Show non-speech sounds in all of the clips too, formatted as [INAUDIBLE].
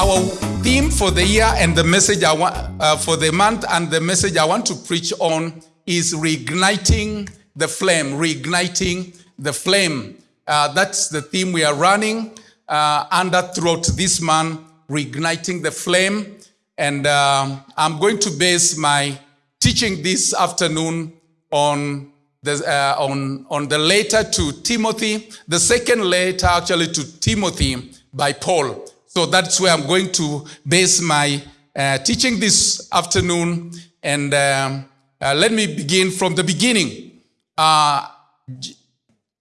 our theme for the year and the message I want uh, for the month and the message I want to preach on is reigniting the flame. Reigniting the flame. Uh, that's the theme we are running uh, under throughout this month. Reigniting the flame, and um, I'm going to base my teaching this afternoon on the, uh, on, on the letter to Timothy, the second letter actually to Timothy by Paul. So that's where I'm going to base my uh, teaching this afternoon. And um, uh, let me begin from the beginning. Uh,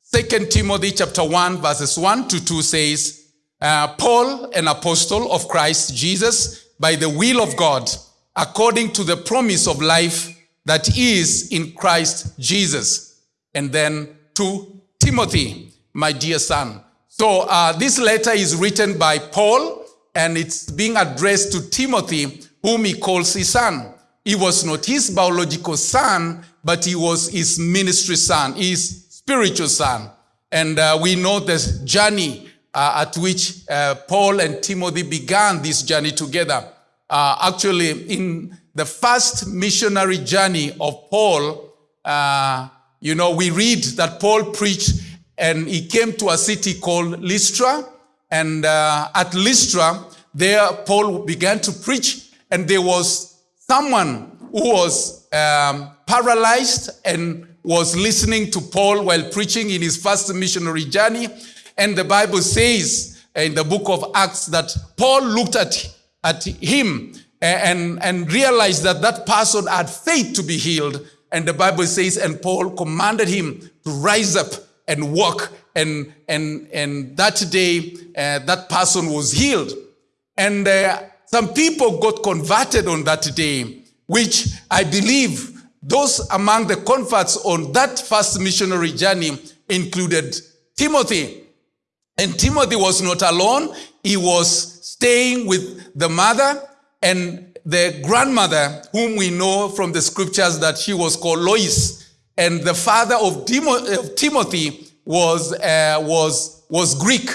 Second Timothy chapter 1 verses 1 to 2 says, uh, Paul, an apostle of Christ Jesus, by the will of God, according to the promise of life that is in Christ Jesus. And then to Timothy, my dear son. So uh, this letter is written by Paul and it's being addressed to Timothy, whom he calls his son. He was not his biological son, but he was his ministry son, his spiritual son. And uh, we know the journey uh, at which uh, Paul and Timothy began this journey together. Uh, actually, in the first missionary journey of Paul, uh, you know, we read that Paul preached and he came to a city called Lystra. And uh, at Lystra, there Paul began to preach, and there was someone who was um, paralyzed and was listening to Paul while preaching in his first missionary journey. And the Bible says in the book of Acts that Paul looked at, at him and, and realized that that person had faith to be healed. And the Bible says, and Paul commanded him to rise up and walk. And, and, and that day, uh, that person was healed. And uh, some people got converted on that day, which I believe those among the converts on that first missionary journey included Timothy. And Timothy was not alone. He was staying with the mother and the grandmother, whom we know from the scriptures that she was called Lois. And the father of, Timothy was, uh, was, was Greek.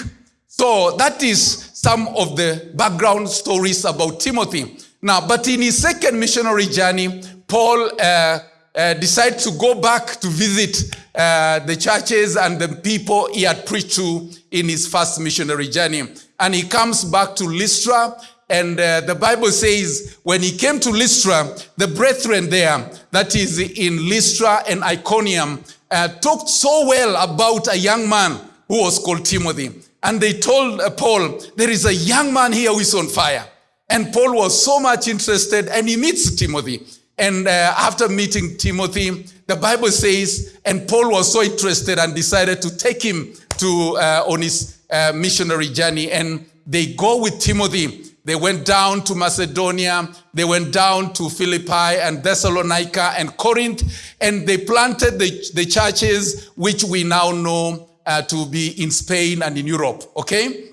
So that is some of the background stories about Timothy. Now, but in his second missionary journey, Paul uh, uh, decided to go back to visit uh, the churches and the people he had preached to in his first missionary journey. And he comes back to Lystra and uh, the Bible says when he came to Lystra, the brethren there, that is in Lystra and Iconium, uh, talked so well about a young man who was called Timothy. And they told uh, Paul, there is a young man here who is on fire. And Paul was so much interested and he meets Timothy. And uh, after meeting Timothy, the Bible says, and Paul was so interested and decided to take him to uh, on his uh, missionary journey. And they go with Timothy they went down to Macedonia, they went down to Philippi and Thessalonica and Corinth, and they planted the, the churches which we now know uh, to be in Spain and in Europe, okay?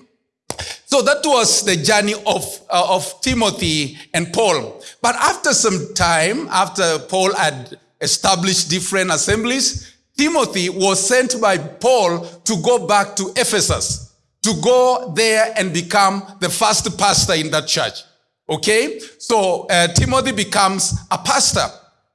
So that was the journey of, uh, of Timothy and Paul. But after some time, after Paul had established different assemblies, Timothy was sent by Paul to go back to Ephesus to go there and become the first pastor in that church. Okay? So uh, Timothy becomes a pastor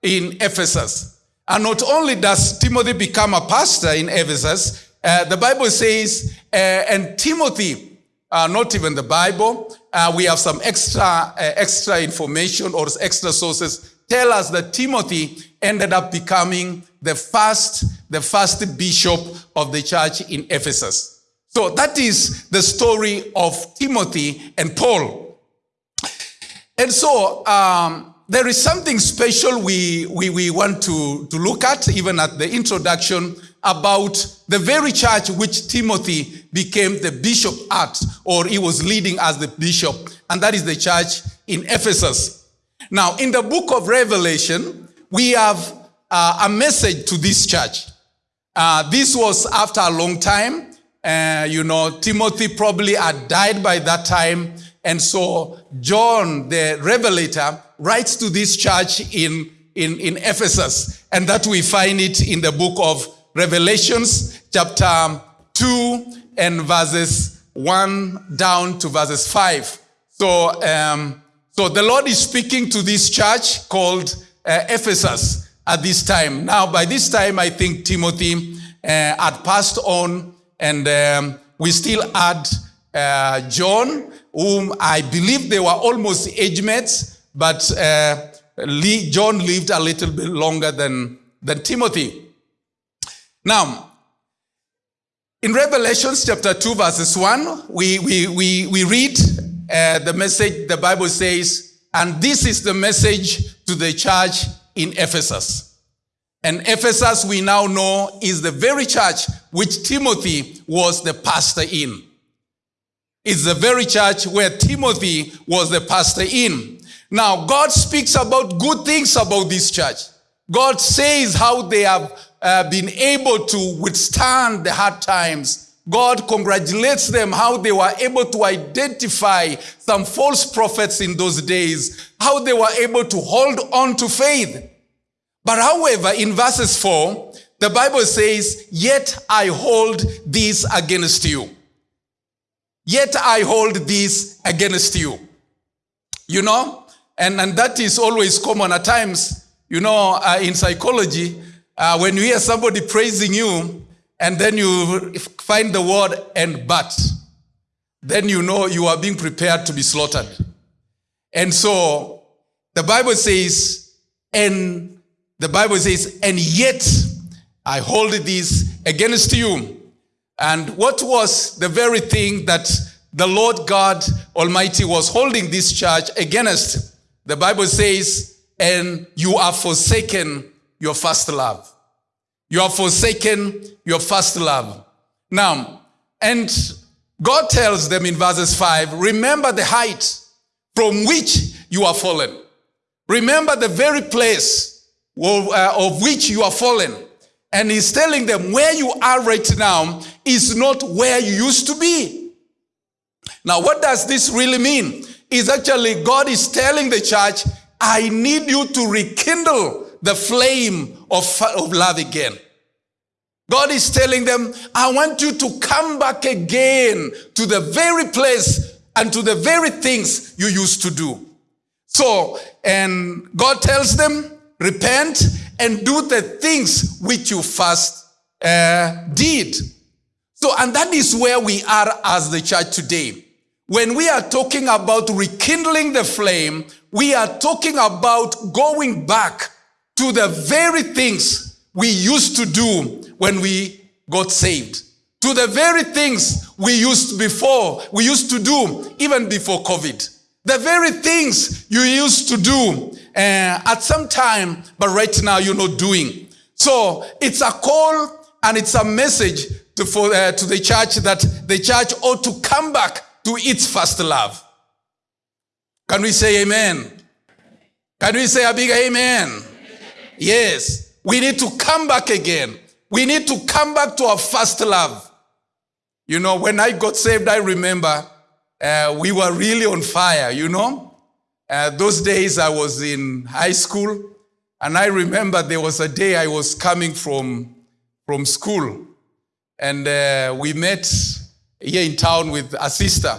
in Ephesus. And not only does Timothy become a pastor in Ephesus, uh, the Bible says, uh, and Timothy, uh, not even the Bible, uh, we have some extra, uh, extra information or extra sources tell us that Timothy ended up becoming the first, the first bishop of the church in Ephesus. So that is the story of Timothy and Paul. And so um, there is something special we, we, we want to, to look at, even at the introduction, about the very church which Timothy became the bishop at, or he was leading as the bishop, and that is the church in Ephesus. Now, in the book of Revelation, we have uh, a message to this church. Uh, this was after a long time uh, you know, Timothy probably had died by that time. And so John, the revelator, writes to this church in, in, in Ephesus. And that we find it in the book of Revelations, chapter 2 and verses 1 down to verses 5. So, um, so the Lord is speaking to this church called uh, Ephesus at this time. Now, by this time, I think Timothy uh, had passed on, and um, we still had uh, John, whom I believe they were almost age mates, but uh, John lived a little bit longer than, than Timothy. Now, in Revelations chapter 2, verses 1, we, we, we, we read uh, the message, the Bible says, and this is the message to the church in Ephesus. And Ephesus, we now know, is the very church which Timothy was the pastor in. It's the very church where Timothy was the pastor in. Now, God speaks about good things about this church. God says how they have uh, been able to withstand the hard times. God congratulates them how they were able to identify some false prophets in those days, how they were able to hold on to faith. But however, in verses 4, the Bible says, Yet I hold this against you. Yet I hold this against you. You know? And, and that is always common at times. You know, uh, in psychology, uh, when you hear somebody praising you, and then you find the word and but, then you know you are being prepared to be slaughtered. And so the Bible says, and the Bible says, and yet I hold this against you. And what was the very thing that the Lord God Almighty was holding this church against? The Bible says, and you are forsaken your first love. You have forsaken your first love. Now, and God tells them in verses 5 remember the height from which you are fallen. Remember the very place of, uh, of which you are fallen. And he's telling them where you are right now is not where you used to be. Now, what does this really mean? Is actually God is telling the church, I need you to rekindle the flame of, of love again. God is telling them, I want you to come back again to the very place and to the very things you used to do. So, and God tells them, repent and do the things which you first uh, did. So, and that is where we are as the church today. When we are talking about rekindling the flame, we are talking about going back to the very things we used to do when we got saved. To the very things we used before, we used to do even before COVID. The very things you used to do uh, at some time, but right now you're not doing. So it's a call and it's a message to, for, uh, to the church that the church ought to come back to its first love. Can we say amen? Can we say a big amen? Yes. We need to come back again. We need to come back to our first love. You know, when I got saved, I remember uh, we were really on fire, you know. Uh, those days I was in high school, and I remember there was a day I was coming from, from school, and uh, we met here in town with a sister.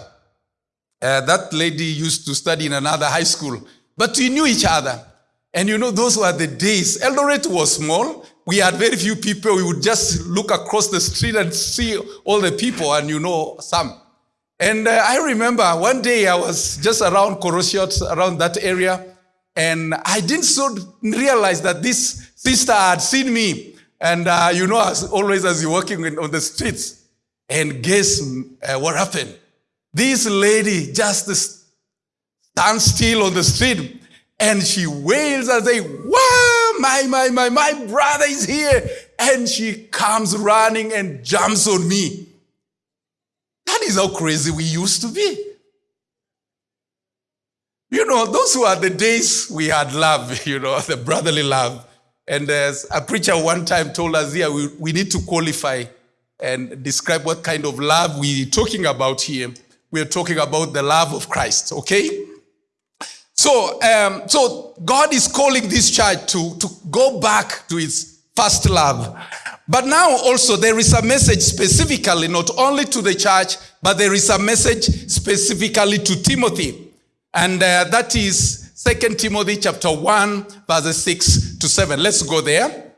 Uh, that lady used to study in another high school, but we knew each other. And you know, those were the days. Eldoret was small. We had very few people. We would just look across the street and see all the people, and you know some. And uh, I remember one day I was just around Korosiot, around that area, and I didn't so realize that this sister had seen me. And uh, you know, as always, as you're walking in, on the streets, and guess uh, what happened? This lady just stands still on the street and she wails and say, wow, my, my, my, my brother is here. And she comes running and jumps on me. That is how crazy we used to be. You know, those were the days we had love, [LAUGHS] you know, the brotherly love. And as a preacher one time told us here, we, we need to qualify and describe what kind of love we're talking about here. We're talking about the love of Christ, okay? So, um, so God is calling this church to, to go back to its first love. But now also there is a message specifically, not only to the church, but there is a message specifically to Timothy. And uh, that is 2 Timothy chapter 1, verses 6 to 7. Let's go there.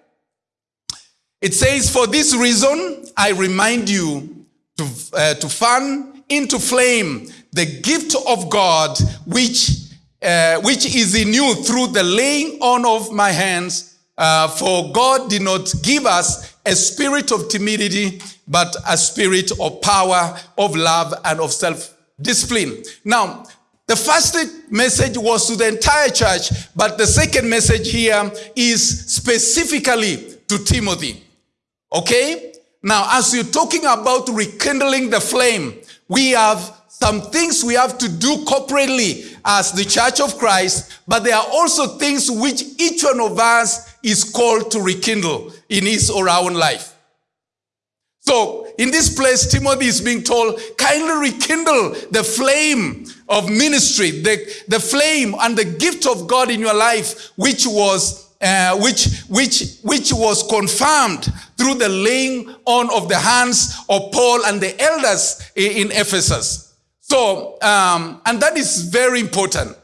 It says, For this reason, I remind you to, uh, to fan into flame the gift of God, which, uh, which is in you through the laying on of my hands. Uh, for God did not give us a spirit of timidity, but a spirit of power, of love, and of self-discipline. Now, the first message was to the entire church, but the second message here is specifically to Timothy. Okay? Now, as you're talking about rekindling the flame, we have some things we have to do corporately as the church of Christ, but there are also things which each one of us is called to rekindle in his or our own life. So, in this place, Timothy is being told, kindly rekindle the flame of ministry, the, the flame and the gift of God in your life, which was uh, which, which, which was confirmed through the laying on of the hands of Paul and the elders in, in Ephesus. So, um, and that is very important.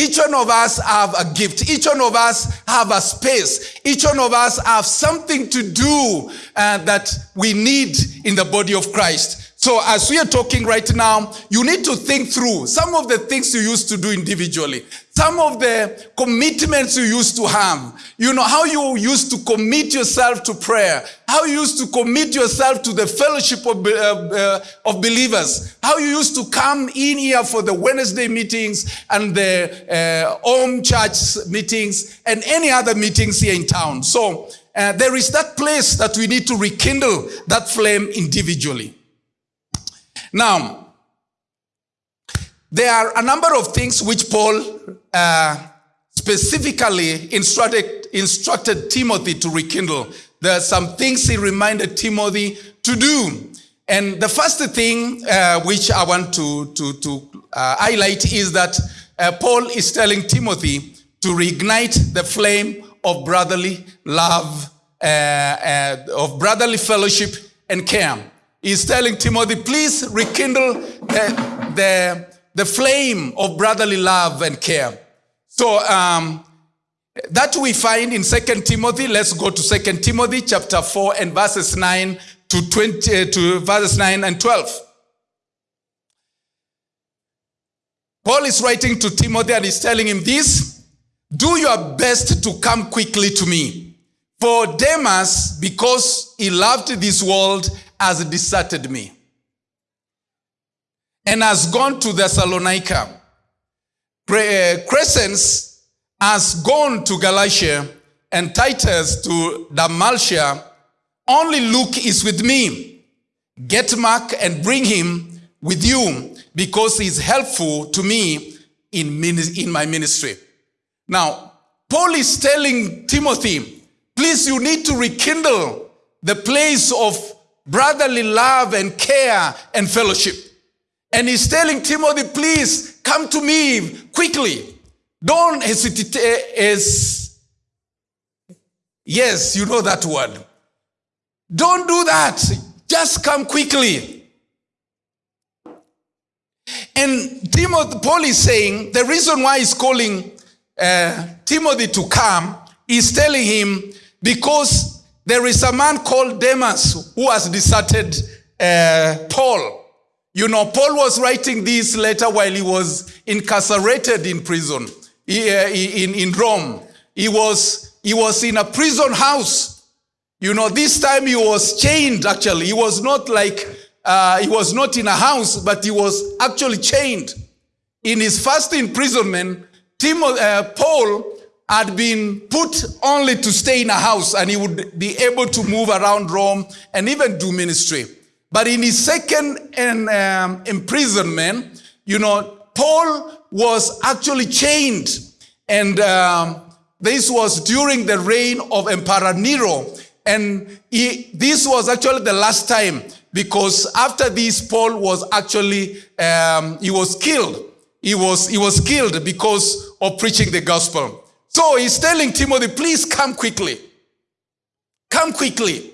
Each one of us have a gift. Each one of us have a space. Each one of us have something to do uh, that we need in the body of Christ. So as we are talking right now, you need to think through some of the things you used to do individually, some of the commitments you used to have, you know, how you used to commit yourself to prayer, how you used to commit yourself to the fellowship of, uh, uh, of believers, how you used to come in here for the Wednesday meetings and the uh, home church meetings and any other meetings here in town. So uh, there is that place that we need to rekindle that flame individually. Now, there are a number of things which Paul uh, specifically instructed, instructed Timothy to rekindle. There are some things he reminded Timothy to do. And the first thing uh, which I want to, to, to uh, highlight is that uh, Paul is telling Timothy to reignite the flame of brotherly love, uh, uh, of brotherly fellowship and care. He's telling Timothy, please rekindle the, the, the flame of brotherly love and care. So um, that we find in Second Timothy. Let's go to Second Timothy chapter 4 and verses 9 to 20 uh, to verses 9 and 12. Paul is writing to Timothy and he's telling him this, do your best to come quickly to me. For Demas, because he loved this world has deserted me and has gone to Thessalonica. Uh, Crescens has gone to Galatia and Titus to Dalmatia. Only Luke is with me. Get Mark and bring him with you because he's helpful to me in, in my ministry. Now, Paul is telling Timothy, please, you need to rekindle the place of brotherly love and care and fellowship. And he's telling Timothy, please come to me quickly. Don't hesitate. As yes, you know that word. Don't do that. Just come quickly. And Timothy, Paul is saying the reason why he's calling uh, Timothy to come is telling him because there is a man called Demas who has deserted uh, Paul. You know, Paul was writing this letter while he was incarcerated in prison he, uh, in, in Rome. He was, he was in a prison house. You know, this time he was chained actually. He was not like, uh, he was not in a house, but he was actually chained. In his first imprisonment, Timothy, uh, Paul had been put only to stay in a house and he would be able to move around Rome and even do ministry. But in his second um, imprisonment, you know, Paul was actually chained. And um, this was during the reign of Emperor Nero. And he, this was actually the last time because after this, Paul was actually, um, he was killed. He was, he was killed because of preaching the gospel. So he's telling Timothy, please come quickly. Come quickly.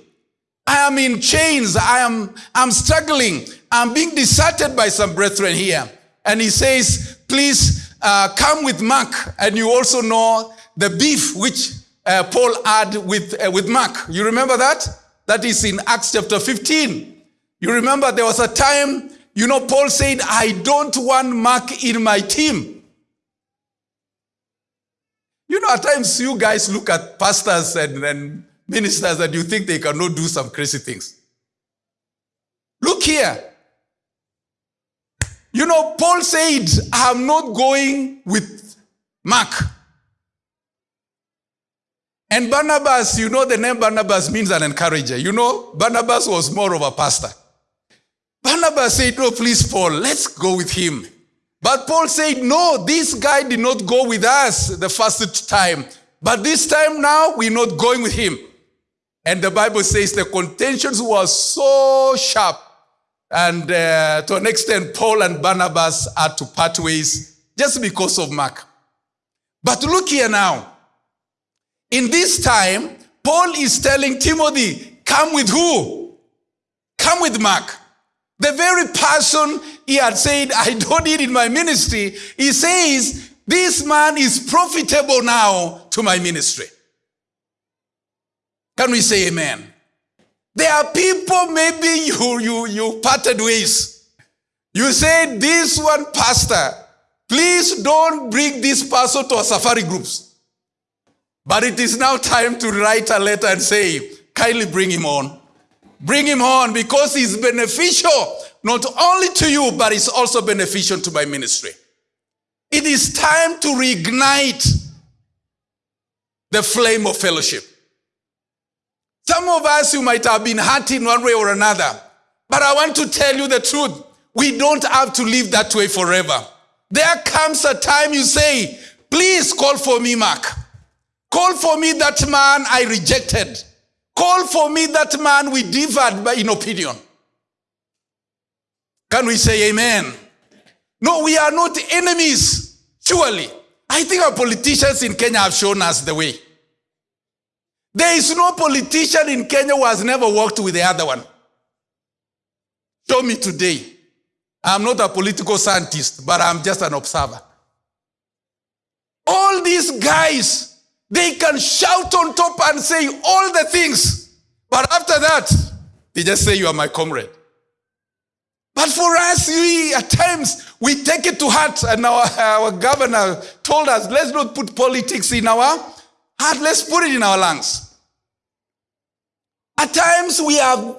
I am in chains. I am I'm struggling. I'm being deserted by some brethren here. and he says, please uh, come with Mark. And you also know the beef which uh, Paul had with, uh, with Mark. You remember that? That is in Acts chapter 15. You remember there was a time, you know, Paul said, I don't want Mark in my team. You know, at times you guys look at pastors and, and ministers and you think they cannot do some crazy things. Look here. You know, Paul said, I'm not going with Mark. And Barnabas, you know, the name Barnabas means an encourager. You know, Barnabas was more of a pastor. Barnabas said, No, please, Paul, let's go with him. But Paul said, No, this guy did not go with us the first time. But this time now, we're not going with him. And the Bible says the contentions were so sharp. And uh, to an extent, Paul and Barnabas had to part ways just because of Mark. But look here now. In this time, Paul is telling Timothy, come with who? Come with Mark. The very person he had said, I don't need in my ministry, he says, this man is profitable now to my ministry. Can we say amen? There are people, maybe you, you, you parted ways. You said, this one pastor, please don't bring this person to our safari groups. But it is now time to write a letter and say, kindly bring him on. Bring him on because he's beneficial not only to you, but it's also beneficial to my ministry. It is time to reignite the flame of fellowship. Some of us, you might have been hurt in one way or another. But I want to tell you the truth. We don't have to live that way forever. There comes a time you say, please call for me, Mark. Call for me that man I rejected. Call for me that man we differed in opinion. Can we say amen? No, we are not enemies, surely. I think our politicians in Kenya have shown us the way. There is no politician in Kenya who has never worked with the other one. Show me today. I'm not a political scientist, but I'm just an observer. All these guys, they can shout on top and say all the things. But after that, they just say, You are my comrade. But for us, we at times we take it to heart, and our, our governor told us, let's not put politics in our heart, let's put it in our lungs. At times we have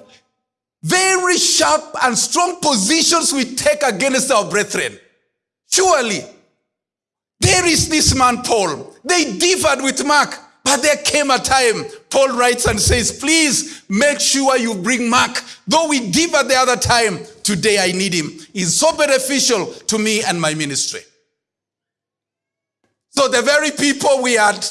very sharp and strong positions we take against our brethren. Surely, there is this man, Paul. They differed with Mark, but there came a time, Paul writes and says, please make sure you bring Mark. Though we differed the other time, Today I need him. He's so beneficial to me and my ministry. So the very people we had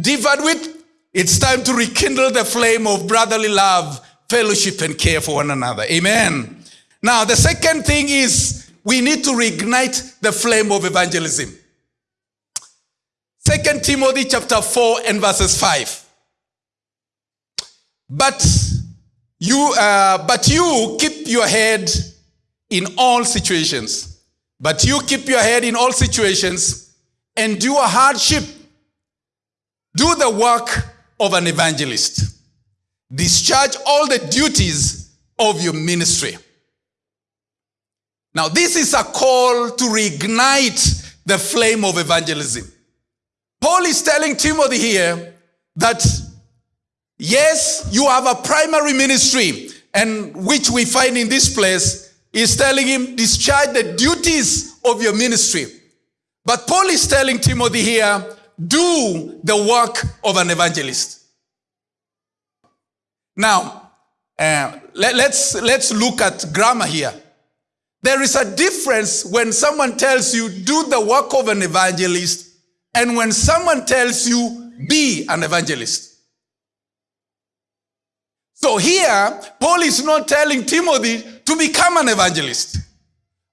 differed with, it's time to rekindle the flame of brotherly love, fellowship, and care for one another. Amen. Now, the second thing is we need to reignite the flame of evangelism. Second Timothy chapter 4 and verses 5. But you, uh, but you keep your head in all situations. But you keep your head in all situations, endure hardship, do the work of an evangelist, discharge all the duties of your ministry. Now, this is a call to reignite the flame of evangelism. Paul is telling Timothy here that Yes, you have a primary ministry, and which we find in this place is telling him, discharge the duties of your ministry. But Paul is telling Timothy here, do the work of an evangelist. Now, uh, let, let's, let's look at grammar here. There is a difference when someone tells you, do the work of an evangelist, and when someone tells you, be an evangelist. So here, Paul is not telling Timothy to become an evangelist,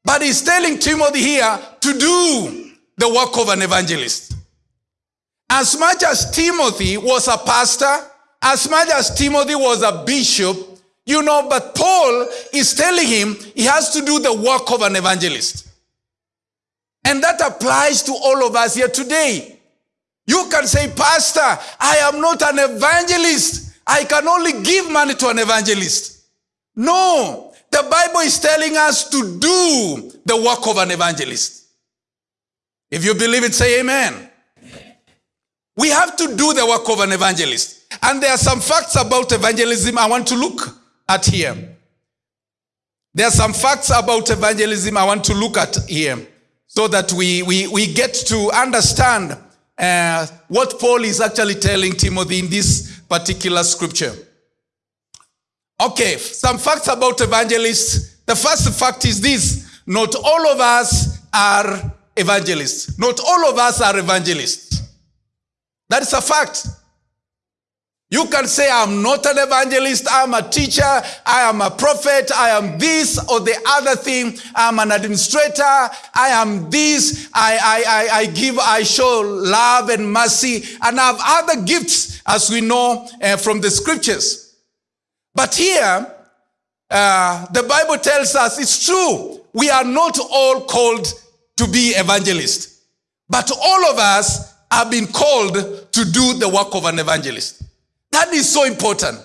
but he's telling Timothy here to do the work of an evangelist. As much as Timothy was a pastor, as much as Timothy was a bishop, you know, but Paul is telling him he has to do the work of an evangelist. And that applies to all of us here today. You can say, Pastor, I am not an evangelist. I can only give money to an evangelist. No, the Bible is telling us to do the work of an evangelist. If you believe it, say amen. We have to do the work of an evangelist. And there are some facts about evangelism I want to look at here. There are some facts about evangelism I want to look at here so that we, we, we get to understand uh, what Paul is actually telling Timothy in this particular scripture. Okay, some facts about evangelists. The first fact is this not all of us are evangelists. Not all of us are evangelists. That is a fact. You can say, I'm not an evangelist, I'm a teacher, I am a prophet, I am this or the other thing, I'm an administrator, I am this, I, I, I, I give, I show love and mercy, and I have other gifts, as we know uh, from the scriptures. But here, uh, the Bible tells us it's true, we are not all called to be evangelists, but all of us have been called to do the work of an evangelist. That is so important.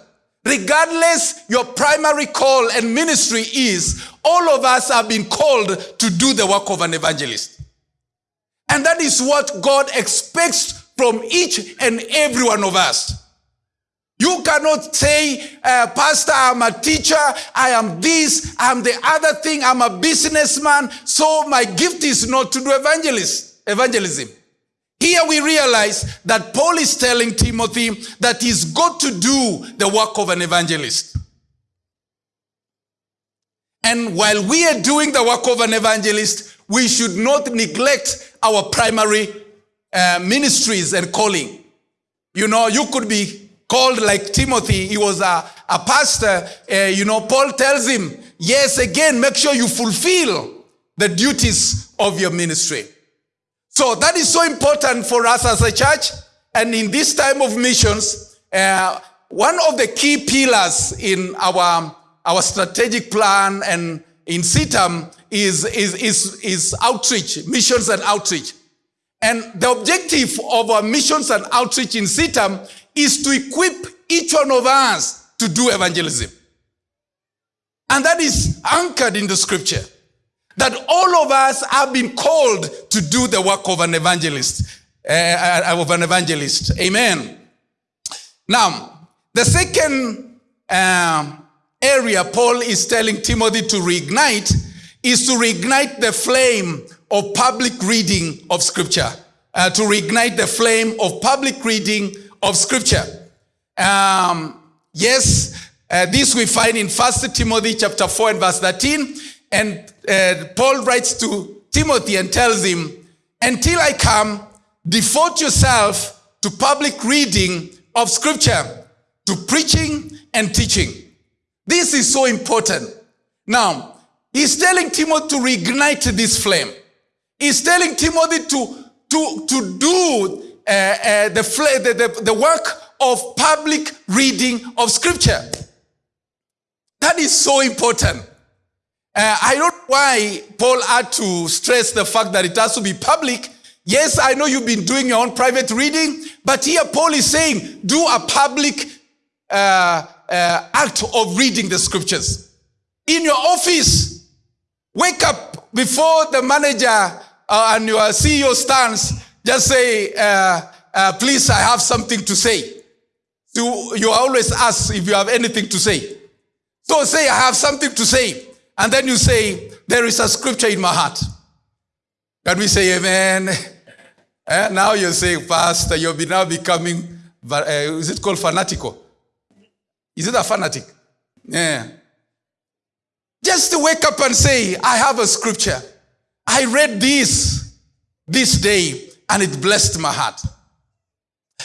Regardless your primary call and ministry is, all of us have been called to do the work of an evangelist. And that is what God expects from each and every one of us. You cannot say, uh, Pastor, I'm a teacher, I am this, I'm the other thing, I'm a businessman, so my gift is not to do evangelism. Here we realize that Paul is telling Timothy that he's got to do the work of an evangelist. And while we are doing the work of an evangelist, we should not neglect our primary uh, ministries and calling. You know, you could be called like Timothy. He was a, a pastor. Uh, you know, Paul tells him, yes, again, make sure you fulfill the duties of your ministry. So that is so important for us as a church. And in this time of missions, uh, one of the key pillars in our, our strategic plan and in CITAM is, is, is, is outreach, missions and outreach. And the objective of our missions and outreach in CITAM is to equip each one of us to do evangelism. And that is anchored in the scripture that all of us have been called to do the work of an evangelist, uh, of an evangelist. Amen. Now, the second uh, area Paul is telling Timothy to reignite is to reignite the flame of public reading of scripture. Uh, to reignite the flame of public reading of scripture. Um, yes, uh, this we find in First Timothy chapter 4 and verse 13. And uh, Paul writes to Timothy and tells him, Until I come, devote yourself to public reading of scripture, to preaching and teaching. This is so important. Now, he's telling Timothy to reignite this flame. He's telling Timothy to, to, to do uh, uh, the, the, the, the work of public reading of scripture. That is so important. Uh, I don't know why Paul had to stress the fact that it has to be public. Yes, I know you've been doing your own private reading, but here Paul is saying, do a public uh, uh, act of reading the scriptures. In your office, wake up before the manager uh, and your CEO stands, just say, uh, uh, please, I have something to say. So you always ask if you have anything to say. So say, I have something to say. And then you say, There is a scripture in my heart. Can we say amen? [LAUGHS] eh? Now you say, Pastor, you'll be now becoming, uh, is it called fanatical? Is it a fanatic? Yeah. Just to wake up and say, I have a scripture. I read this this day and it blessed my heart.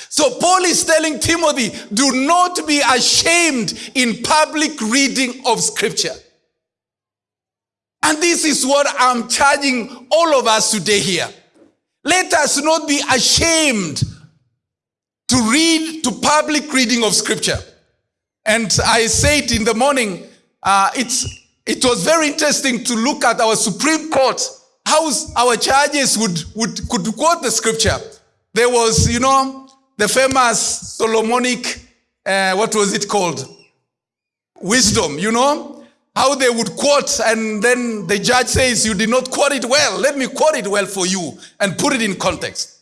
So Paul is telling Timothy, do not be ashamed in public reading of scripture. And this is what I'm charging all of us today here. Let us not be ashamed to read, to public reading of scripture. And I said it in the morning, uh, it's, it was very interesting to look at our Supreme Court how our churches would, would could quote the scripture. There was, you know, the famous Solomonic, uh, what was it called? Wisdom, you know? How they would quote, and then the judge says, You did not quote it well. Let me quote it well for you and put it in context.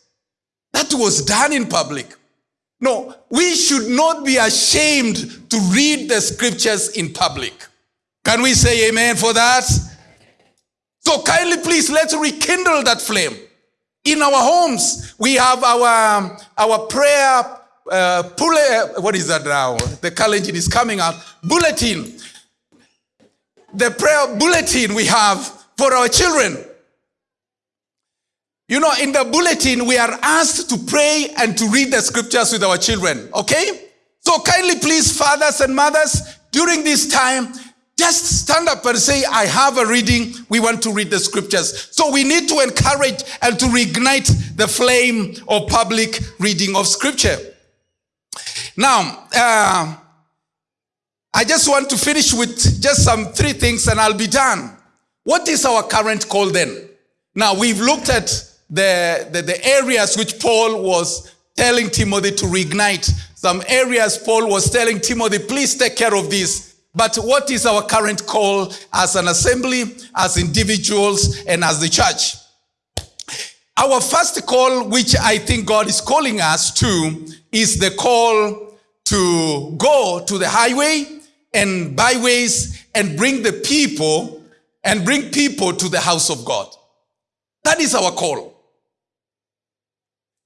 That was done in public. No, we should not be ashamed to read the scriptures in public. Can we say amen for that? So kindly, please, let's rekindle that flame. In our homes, we have our, our prayer, uh, pull, what is that now? The college is coming out. Bulletin. The prayer bulletin we have for our children. You know, in the bulletin, we are asked to pray and to read the scriptures with our children. Okay? So kindly, please, fathers and mothers, during this time, just stand up and say, I have a reading. We want to read the scriptures. So we need to encourage and to reignite the flame of public reading of scripture. Now, uh, I just want to finish with just some three things and I'll be done. What is our current call then? Now, we've looked at the, the, the areas which Paul was telling Timothy to reignite. Some areas Paul was telling Timothy, please take care of this. But what is our current call as an assembly, as individuals, and as the church? Our first call, which I think God is calling us to, is the call to go to the highway and byways and bring the people and bring people to the house of God. That is our call.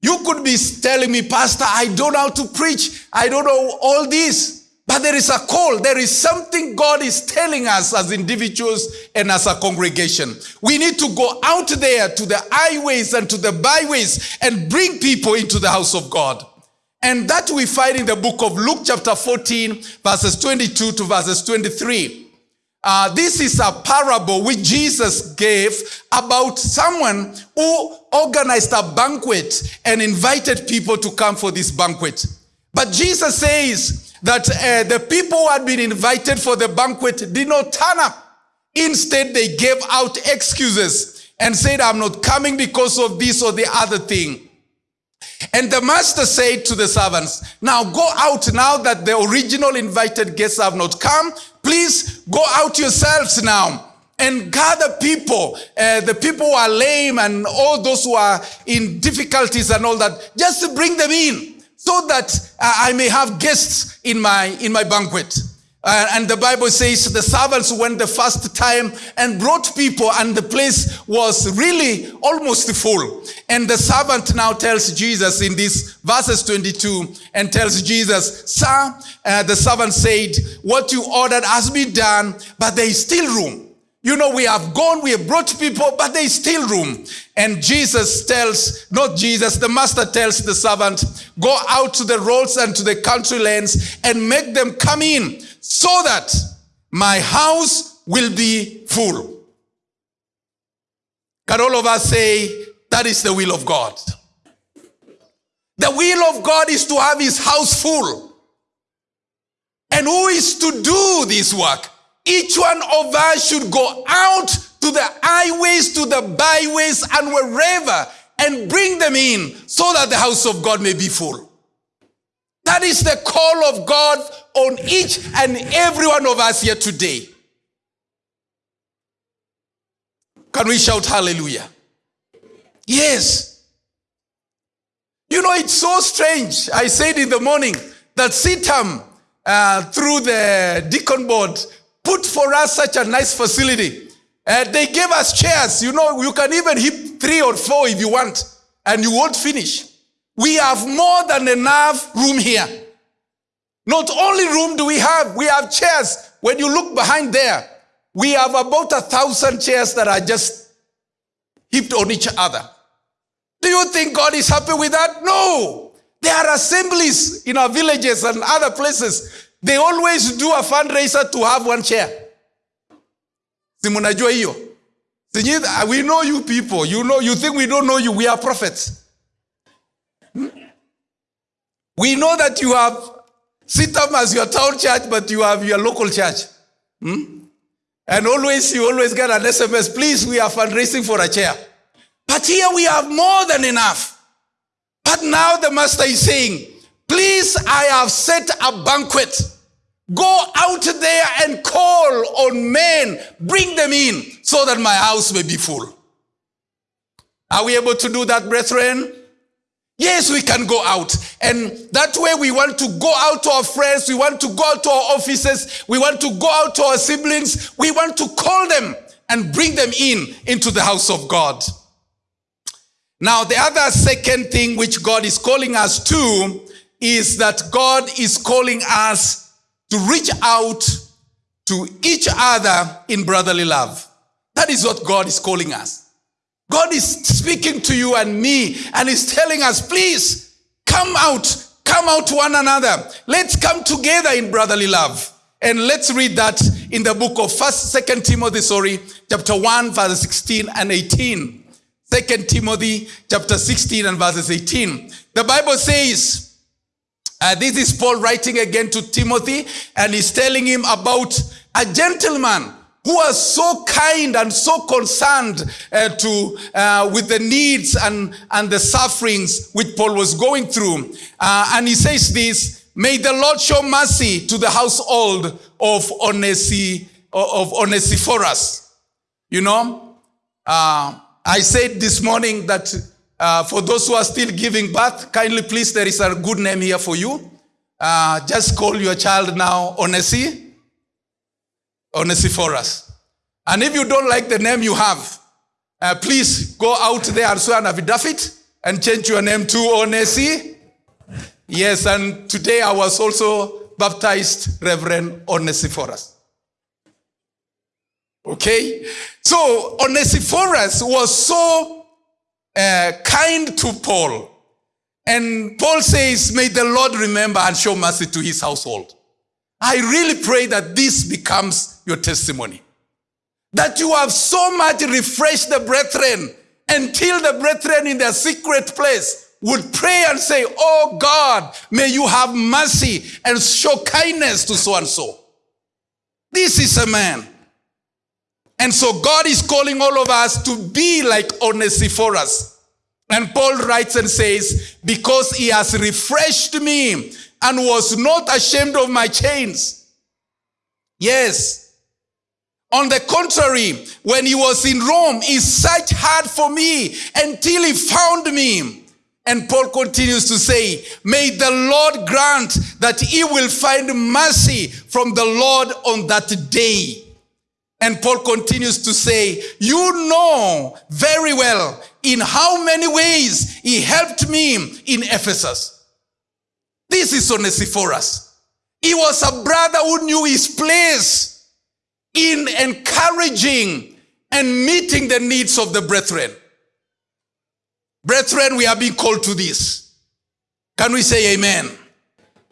You could be telling me, Pastor, I don't know how to preach. I don't know all this. But there is a call. There is something God is telling us as individuals and as a congregation. We need to go out there to the highways and to the byways and bring people into the house of God. And that we find in the book of Luke chapter 14, verses 22 to verses 23. Uh, this is a parable which Jesus gave about someone who organized a banquet and invited people to come for this banquet. But Jesus says, that uh, the people who had been invited for the banquet did not turn up. Instead, they gave out excuses and said, I'm not coming because of this or the other thing. And the master said to the servants, Now go out now that the original invited guests have not come. Please go out yourselves now and gather people, uh, the people who are lame and all those who are in difficulties and all that. Just to bring them in so that uh, I may have guests in my, in my banquet. Uh, and the Bible says the servants went the first time and brought people, and the place was really almost full. And the servant now tells Jesus in this verses 22 and tells Jesus, Sir, uh, the servant said, What you ordered has been done, but there is still room. You know, we have gone, we have brought people, but there is still room. And Jesus tells, not Jesus, the master tells the servant, go out to the roads and to the country lanes and make them come in so that my house will be full. Can all of us say, that is the will of God? The will of God is to have his house full. And who is to do this work? Each one of us should go out to the highways, to the byways, and wherever and bring them in so that the house of God may be full. That is the call of God on each and every one of us here today. Can we shout hallelujah? Yes. You know, it's so strange. I said in the morning that CITAM, uh, through the deacon board, put for us such a nice facility. Uh, they gave us chairs. You know, you can even hit three or four if you want, and you won't finish. We have more than enough room here. Not only room do we have, we have chairs. When you look behind there, we have about a thousand chairs that are just heaped on each other. Do you think God is happy with that? No. There are assemblies in our villages and other places they always do a fundraiser to have one chair. Si mnajua hiyo? We know you people. You know, you think we don't know you. We are prophets. We know that you have CITAM as your town church, but you have your local church. Hmm? And always, you always get an SMS, please, we are fundraising for a chair. But here we have more than enough. But now the master is saying, please, I have set a banquet. Go out there and call on men, bring them in so that my house may be full. Are we able to do that, brethren? Yes, we can go out. And that way we want to go out to our friends. We want to go out to our offices. We want to go out to our siblings. We want to call them and bring them in into the house of God. Now, the other second thing which God is calling us to is that God is calling us to reach out to each other in brotherly love. That is what God is calling us. God is speaking to you and me and is telling us, please come out, come out to one another. Let's come together in brotherly love. And let's read that in the book of First, Second Timothy, sorry, chapter 1, verses 16 and 18. Second Timothy, chapter 16 and verses 18. The Bible says, uh, this is Paul writing again to Timothy, and he's telling him about a gentleman who was so kind and so concerned uh, to uh, with the needs and, and the sufferings which Paul was going through. Uh, and he says this, may the Lord show mercy to the household of, Onesi, of Onesiphorus. You know, uh, I said this morning that uh, for those who are still giving birth, kindly please, there is a good name here for you. Uh, just call your child now Onesi. Onesiphorus. And if you don't like the name you have, uh, please go out there and swear an affidavit and change your name to Onesi. Yes, and today I was also baptized Reverend Onesiphorus. Okay? So Onesiphorus was so uh, kind to Paul. And Paul says, May the Lord remember and show mercy to his household. I really pray that this becomes your testimony. That you have so much refreshed the brethren until the brethren in their secret place would pray and say, Oh God, may you have mercy and show kindness to so and so. This is a man. And so God is calling all of us to be like Onesiphorus. And Paul writes and says, because he has refreshed me and was not ashamed of my chains. Yes. On the contrary, when he was in Rome, he searched hard for me until he found me. And Paul continues to say, May the Lord grant that he will find mercy from the Lord on that day. And Paul continues to say, You know very well in how many ways he helped me in Ephesus. This is Onesiphorus. He was a brother who knew his place in encouraging and meeting the needs of the brethren. Brethren, we are being called to this. Can we say amen?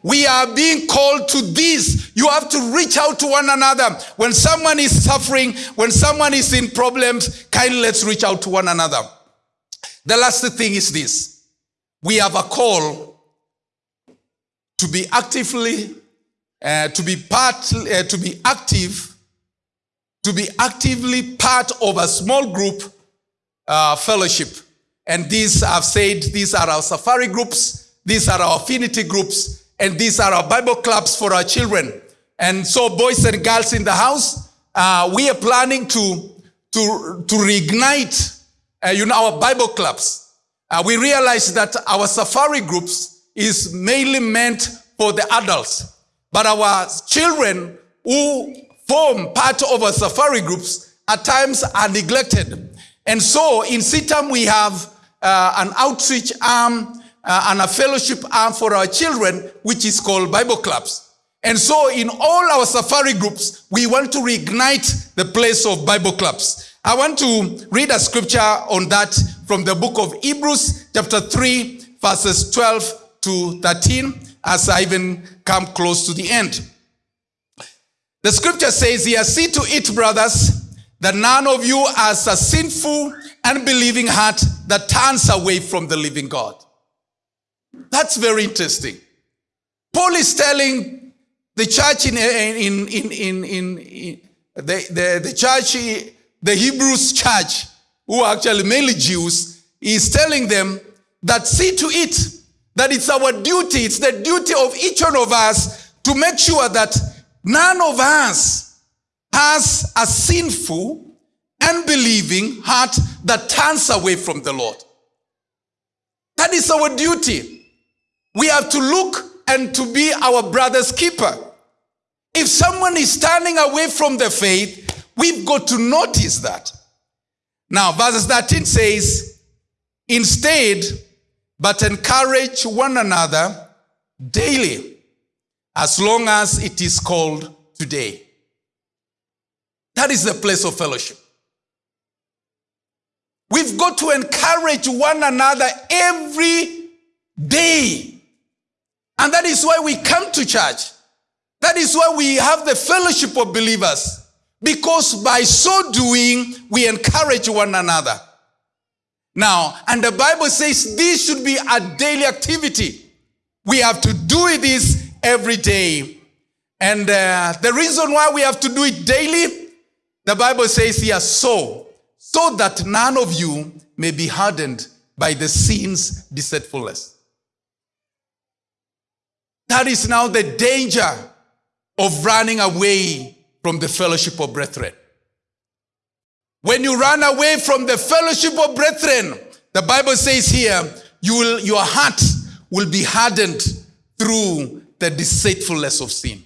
We are being called to this. You have to reach out to one another. When someone is suffering, when someone is in problems, kindly let's reach out to one another. The last thing is this. We have a call to be actively, uh, to be part, uh, to be active, to be actively part of a small group uh, fellowship. And these, I've said, these are our safari groups, these are our affinity groups, and these are our Bible clubs for our children. And so, boys and girls in the house, uh, we are planning to, to, to reignite, uh, you know, our Bible clubs. Uh, we realize that our safari groups is mainly meant for the adults. But our children who form part of our safari groups at times are neglected. And so in CITAM, we have uh, an outreach arm uh, and a fellowship arm for our children, which is called Bible clubs. And so in all our safari groups, we want to reignite the place of Bible clubs. I want to read a scripture on that from the book of Hebrews, chapter 3, verses 12 to 13 as I even come close to the end. The scripture says here, see to it, brothers, that none of you has a sinful, unbelieving heart that turns away from the living God. That's very interesting. Paul is telling the church in, in, in, in, in, the, the, the church, the Hebrews church, who are actually mainly Jews, is telling them that see to it that it's our duty, it's the duty of each one of us to make sure that none of us has a sinful, unbelieving heart that turns away from the Lord. That is our duty. We have to look and to be our brother's keeper. If someone is turning away from the faith, we've got to notice that. Now, verse 13 says, Instead, but encourage one another daily, as long as it is called today. That is the place of fellowship. We've got to encourage one another every day. And that is why we come to church. That is why we have the fellowship of believers. Because by so doing, we encourage one another. Now, and the Bible says this should be a daily activity. We have to do this every day. And uh, the reason why we have to do it daily, the Bible says here, so, so that none of you may be hardened by the sin's deceitfulness. That is now the danger of running away from the fellowship of brethren. When you run away from the fellowship of brethren, the Bible says here, you will, your heart will be hardened through the deceitfulness of sin.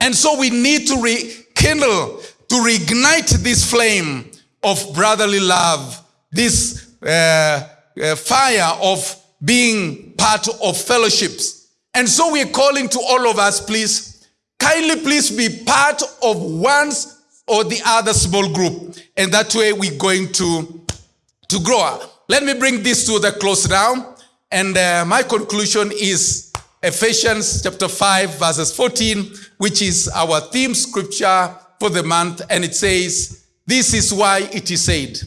And so we need to rekindle, to reignite this flame of brotherly love, this uh, uh, fire of being part of fellowships. And so we're calling to all of us, please, kindly please be part of one's or the other small group. And that way we're going to, to grow. Up let me bring this to the close now. And uh, my conclusion is Ephesians chapter 5 verses 14, which is our theme scripture for the month. And it says, this is why it is said.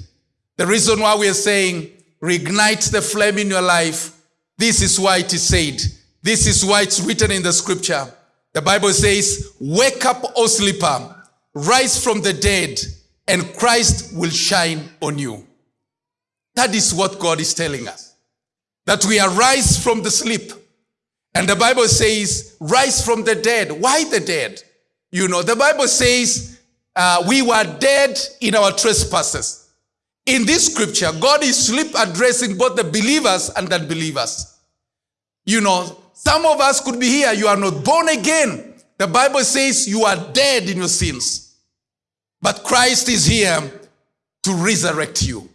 The reason why we are saying, reignite the flame in your life. This is why it is said. This is why it's written in the scripture. The Bible says, wake up, O sleeper rise from the dead, and Christ will shine on you. That is what God is telling us. That we arise from the sleep. And the Bible says, rise from the dead. Why the dead? You know, the Bible says, uh, we were dead in our trespasses. In this scripture, God is sleep addressing both the believers and the unbelievers. You know, some of us could be here, you are not born again. The Bible says you are dead in your sins. But Christ is here to resurrect you.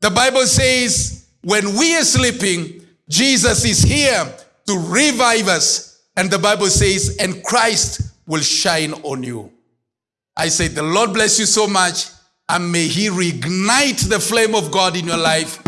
The Bible says when we are sleeping, Jesus is here to revive us. And the Bible says, and Christ will shine on you. I say, the Lord bless you so much, and may He reignite the flame of God in your life